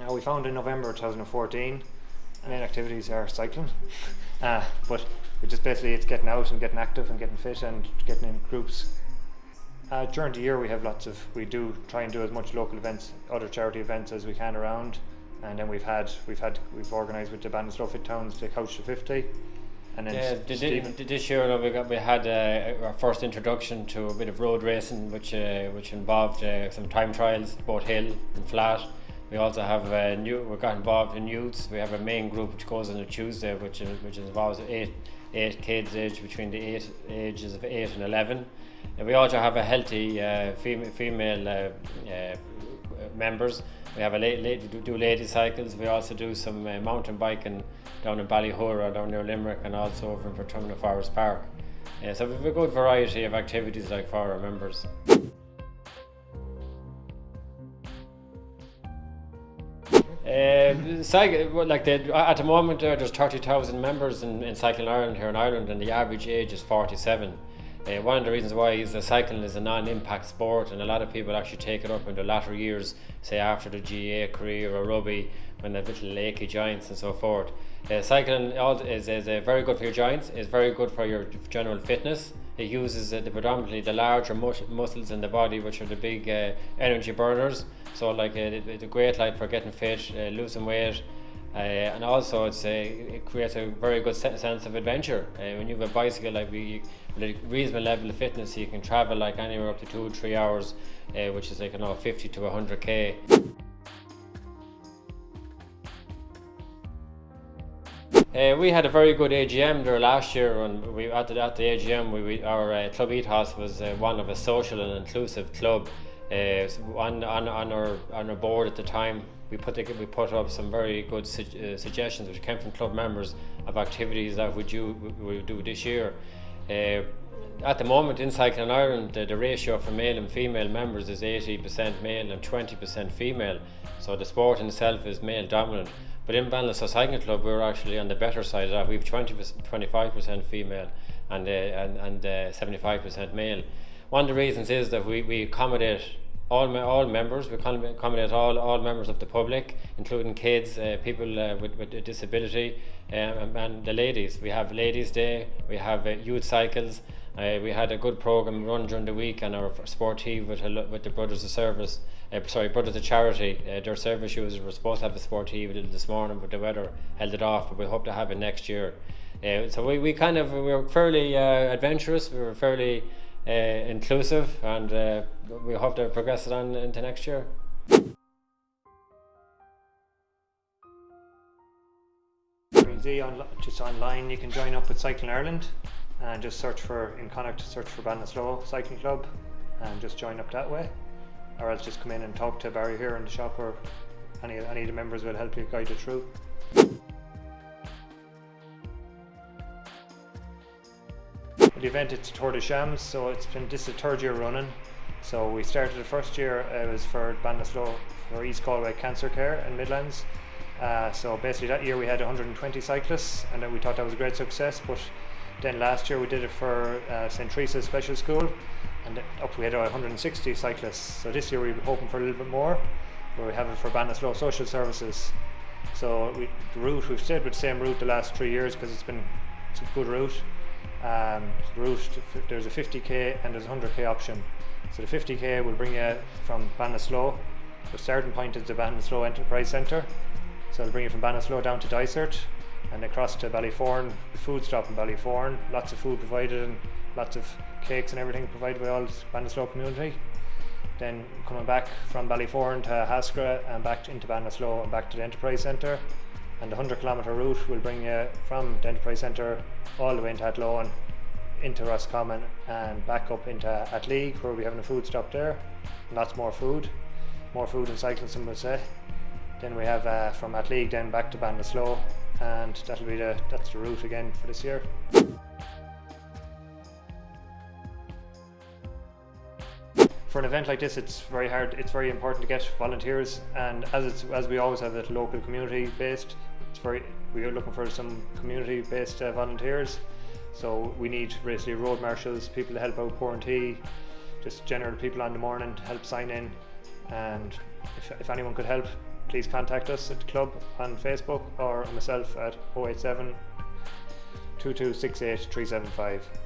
Uh, we found in November 2014, main activities are cycling, uh, but it just basically it's getting out and getting active and getting fit and getting in groups. Uh, during the year we have lots of, we do try and do as much local events, other charity events as we can around and then we've had, we've had, we've organised with the Ballinasloe Fit Towns the Couch to 50 and then Yeah, did, Stephen- did, this year we got we had uh, our first introduction to a bit of road racing, which uh, which involved uh, some time trials, both hill and flat. We also have uh, new. We got involved in youths. We have a main group which goes on a Tuesday, which is, which involves eight eight kids aged between the eight ages of eight and eleven. And we also have a healthy uh, female female uh, uh, members. We have a do- lady cycles. We also do some uh, mountain biking down in Ballyhoura, down near Limerick, and also over in Portumna Forest Park. So we have a good variety of activities like for our members. Uh, cycle, like the, at the moment, there's 30,000 members in, in Cycling Ireland here in Ireland, and the average age is 47. Uh, one of the reasons why is that cycling is a non-impact sport, and a lot of people actually take it up in their latter years, say after the GAA career or rugby, when they're little achy joints and so forth. Uh, cycling is, is uh, very good for your joints, is very good for your general fitness. It uses uh, the predominantly the larger mus- muscles in the body, which are the big uh, energy burners. So, like, uh, it, it's a great like for getting fit, uh, losing weight, uh, and also it's a, it creates a very good se- sense of adventure. Uh, when you have a bicycle, like we, with a reasonable level of fitness, you can travel like anywhere up to two or three hours, uh, which is like you know 50 to 100 k. Uh, we had a very good AGM there last year, and we at the, at the AGM, we, we our uh, club ethos was uh, one of a social and inclusive club. Uh, on, on, on our on our board at the time, we put the, we put up some very good su- uh, suggestions which came from club members of activities that we do we do this year. Uh, at the moment in Cycling Ireland, the, the ratio for male and female members is 80% male and 20% female. So the sport in itself is male dominant. But in Ballinasloe Cycling Club, we're actually on the better side of that. We have 20, 25% female and, uh, and, and uh, 75% male. One of the reasons is that we, we accommodate all, all members, we accommodate all, all members of the public, including kids, uh, people uh, with, with a disability, um, and, and the ladies. We have Ladies' Day, we have uh, youth cycles. Uh, we had a good program run during the week on our sportive with, with the Brothers of Service, uh, sorry, Brothers of Charity. Uh, their service users were supposed to have a sportive this morning, but the weather held it off. But we hope to have it next year. So we, we kind of we were fairly adventurous. We were fairly uh, inclusive, and uh, we hope to progress it on into next year. just online you can join up with Cycling Ireland and just search for in Connacht search for Ballinasloe Cycling Club and just join up that way or else just come in and talk to Barry here in the shop or any, any of the members will help you guide you through. The event it's Tour de Shams so it's been this is the third year running. So we started the first year it was for Ballinasloe for East Galway Cancer Care in Midlands. Uh, so basically that year we had 120 cyclists and we thought that was a great success but then last year we did it for uh, St Teresa's Special School and up we had uh, 160 cyclists. So this year we're hoping for a little bit more where we have it for Ballinasloe Social Services. So we, the route we've stayed with the same route the last three years because it's been it's a good route um, route there's a 50k and there's a 100k option so the 50k will bring you from Ballinasloe the starting point is the Ballinasloe Enterprise Centre so it'll bring you from Ballinasloe down to Dysart and across to Ballyforan, the food stop in Ballyforan. Lots of food provided and lots of cakes and everything provided by all the Ballinasloe community. Then coming back from Ballyforan to Haskra and back into Ballinasloe and back to the Enterprise Centre. And the 100 kilometre route will bring you from the Enterprise Centre all the way into Athlone, into Roscommon and back up into Athleague where we're having a food stop there. Lots more food, more food and cycling some would say. Then we have uh, from Athleague then back to Ballinasloe and that'll be the that's the route again for this year. For an event like this, it's very hard. It's very important to get volunteers, and as it's as we always have it local community based, it's very we are looking for some community based uh, volunteers. So we need basically road marshals, people to help out tea, just general people on the morning to help sign in, and if, if anyone could help please contact us at the club on Facebook or myself at 087 2268 375.